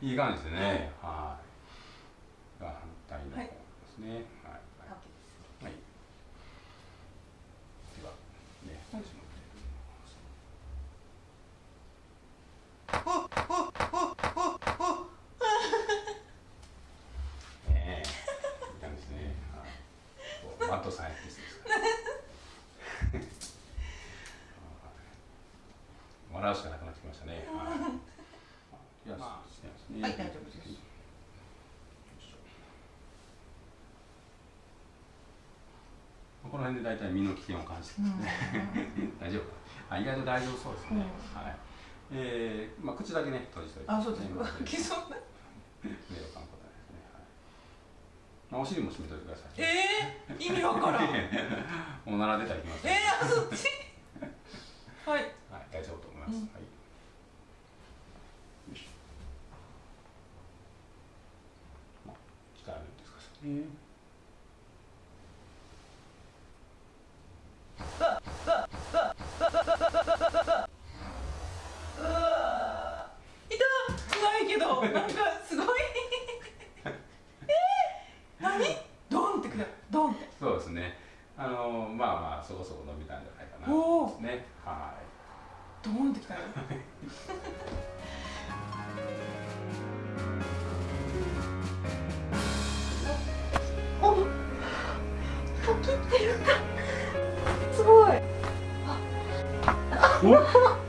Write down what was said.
いい感じですね。はい。が反対の方ですね。はい。はい。はい。ではね、本日も。ねえ、いい感じですね。はい。マットさんやですから。笑うしかなくなってきましたね。はい。まあ、はい、大丈夫です。この辺で大体身の危険を感じてますね。大丈夫。あ、意外と大丈夫そうですね。はい。えー、まあ口だけね閉じておいて、あ、そうです。き そうな。目をかんことですね。はい。まあお尻も閉めといてください。ええー、意味わからん。おなら出たらいきます。ええー、あそっち。はい。はい、大丈夫と思います。うん、はい。よし。まあ、力抜いてくださいね。なんかすごいえー、何ドンってくるドンってそうですねあのまあまあそこそこ伸びたんじゃないかなですねはいドンってきたよすごい。あ